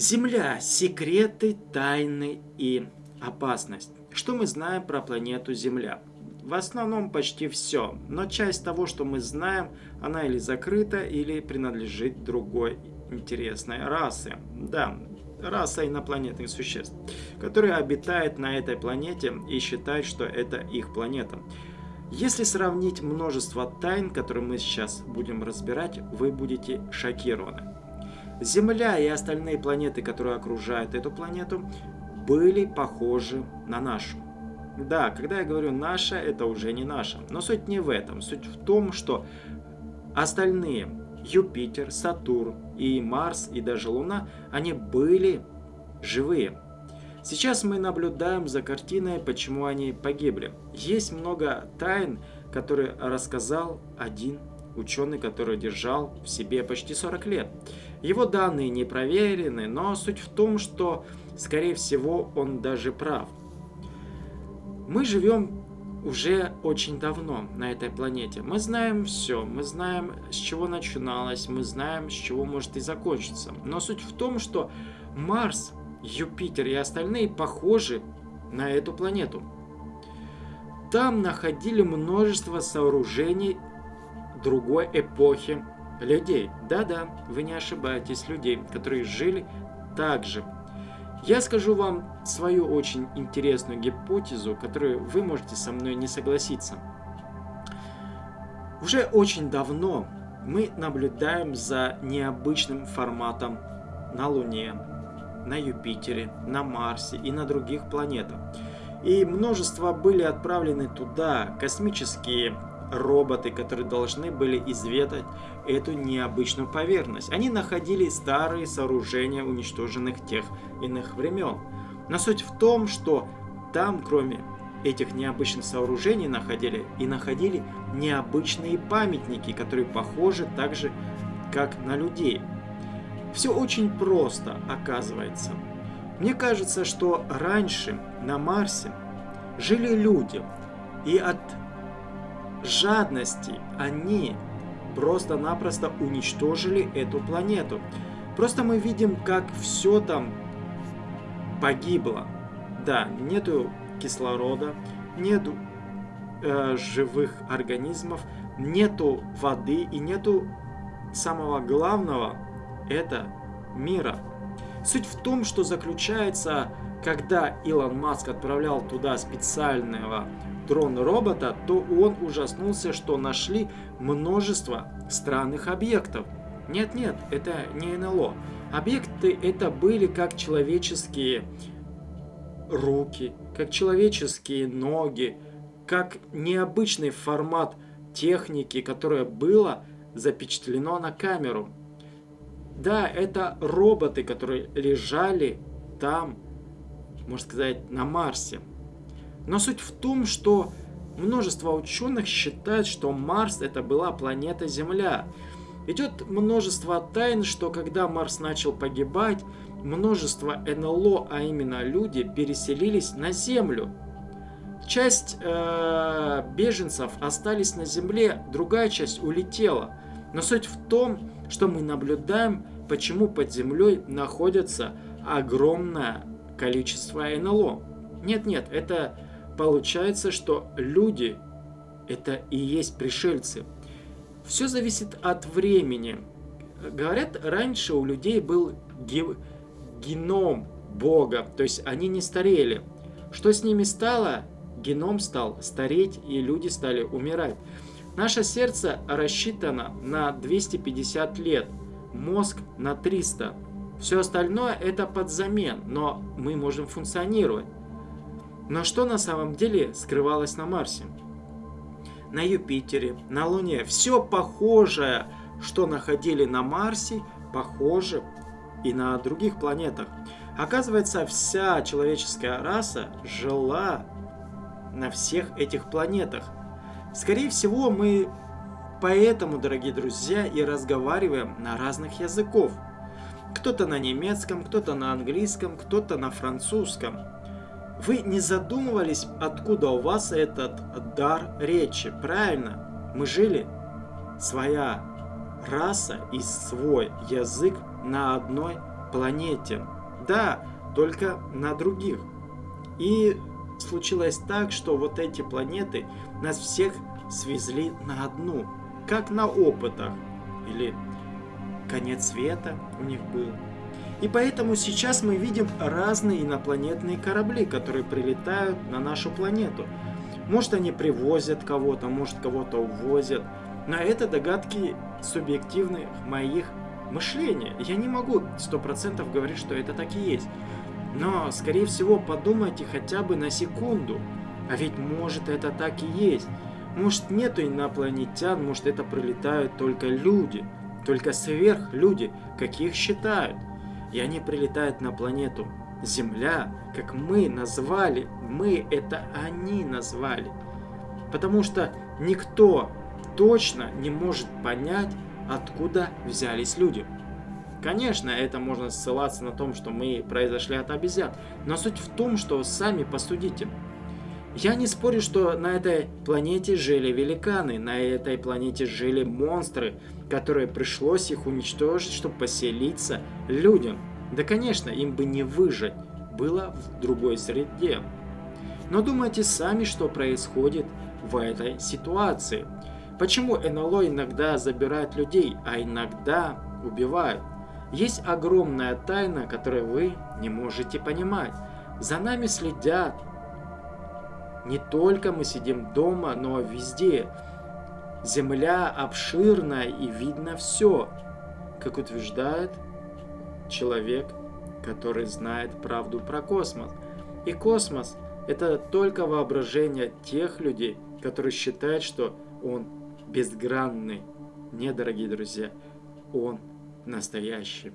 Земля. Секреты, тайны и опасность. Что мы знаем про планету Земля? В основном почти все, но часть того, что мы знаем, она или закрыта, или принадлежит другой интересной расе. Да, раса инопланетных существ, которые обитают на этой планете и считают, что это их планета. Если сравнить множество тайн, которые мы сейчас будем разбирать, вы будете шокированы. Земля и остальные планеты, которые окружают эту планету, были похожи на нашу. Да, когда я говорю «наша», это уже не наша. Но суть не в этом. Суть в том, что остальные Юпитер, Сатурн и Марс и даже Луна, они были живые. Сейчас мы наблюдаем за картиной, почему они погибли. Есть много тайн, которые рассказал один ученый, который держал в себе почти 40 лет. Его данные не проверены, но суть в том, что, скорее всего, он даже прав. Мы живем уже очень давно на этой планете. Мы знаем все, мы знаем, с чего начиналось, мы знаем, с чего может и закончиться. Но суть в том, что Марс, Юпитер и остальные похожи на эту планету. Там находили множество сооружений другой эпохи людей. Да-да, вы не ошибаетесь, людей, которые жили так же. Я скажу вам свою очень интересную гипотезу, которую вы можете со мной не согласиться. Уже очень давно мы наблюдаем за необычным форматом на Луне, на Юпитере, на Марсе и на других планетах. И множество были отправлены туда космические роботы, которые должны были изведать эту необычную поверхность. Они находили старые сооружения уничтоженных тех иных времен. Но суть в том, что там, кроме этих необычных сооружений, находили и находили необычные памятники, которые похожи так же, как на людей. Все очень просто, оказывается. Мне кажется, что раньше на Марсе жили люди, и от жадности они просто-напросто уничтожили эту планету. Просто мы видим, как все там погибло. Да, нету кислорода, нету э, живых организмов, нету воды и нету самого главного, это мира. Суть в том, что заключается, когда Илон Маск отправлял туда специального дрон-робота, то он ужаснулся, что нашли множество странных объектов. Нет-нет, это не НЛО. Объекты это были как человеческие руки, как человеческие ноги, как необычный формат техники, которое было запечатлено на камеру. Да, это роботы, которые лежали там, можно сказать, на Марсе. Но суть в том, что множество ученых считают, что Марс это была планета Земля. Идет множество тайн, что когда Марс начал погибать, множество НЛО, а именно люди, переселились на Землю. Часть э, беженцев остались на Земле, другая часть улетела. Но суть в том, что мы наблюдаем, почему под землей находится огромное количество НЛО. Нет-нет, это получается, что люди это и есть пришельцы. Все зависит от времени. Говорят, раньше у людей был геном Бога, то есть они не старели. Что с ними стало? Геном стал стареть, и люди стали умирать. Наше сердце рассчитано на 250 лет, мозг на 300. Все остальное это подзамен, но мы можем функционировать. Но что на самом деле скрывалось на Марсе? На Юпитере, на Луне. Все похожее, что находили на Марсе, похоже и на других планетах. Оказывается, вся человеческая раса жила на всех этих планетах. Скорее всего, мы поэтому, дорогие друзья, и разговариваем на разных языков. Кто-то на немецком, кто-то на английском, кто-то на французском. Вы не задумывались, откуда у вас этот дар речи? Правильно, мы жили, своя раса и свой язык на одной планете. Да, только на других. И случилось так, что вот эти планеты нас всех свезли на одну, как на опытах. Или конец света у них был. И поэтому сейчас мы видим разные инопланетные корабли, которые прилетают на нашу планету. Может они привозят кого-то, может кого-то увозят. Но это догадки субъективных моих мышления. Я не могу сто процентов говорить, что это так и есть. Но, скорее всего, подумайте хотя бы на секунду. А ведь может это так и есть. Может нету инопланетян, может это прилетают только люди. Только сверхлюди, каких считают. И они прилетают на планету Земля, как мы назвали. Мы это они назвали. Потому что никто точно не может понять, откуда взялись люди. Конечно, это можно ссылаться на том, что мы произошли от обезьян, но суть в том, что сами посудите. Я не спорю, что на этой планете жили великаны, на этой планете жили монстры, которые пришлось их уничтожить, чтобы поселиться людям. Да, конечно, им бы не выжить, было в другой среде. Но думайте сами, что происходит в этой ситуации. Почему НЛО иногда забирают людей, а иногда убивают? Есть огромная тайна, которую вы не можете понимать. За нами следят. Не только мы сидим дома, но везде. Земля обширная и видно все, как утверждает человек, который знает правду про космос. И космос – это только воображение тех людей, которые считают, что он безгранный. Не, дорогие друзья, он настоящий.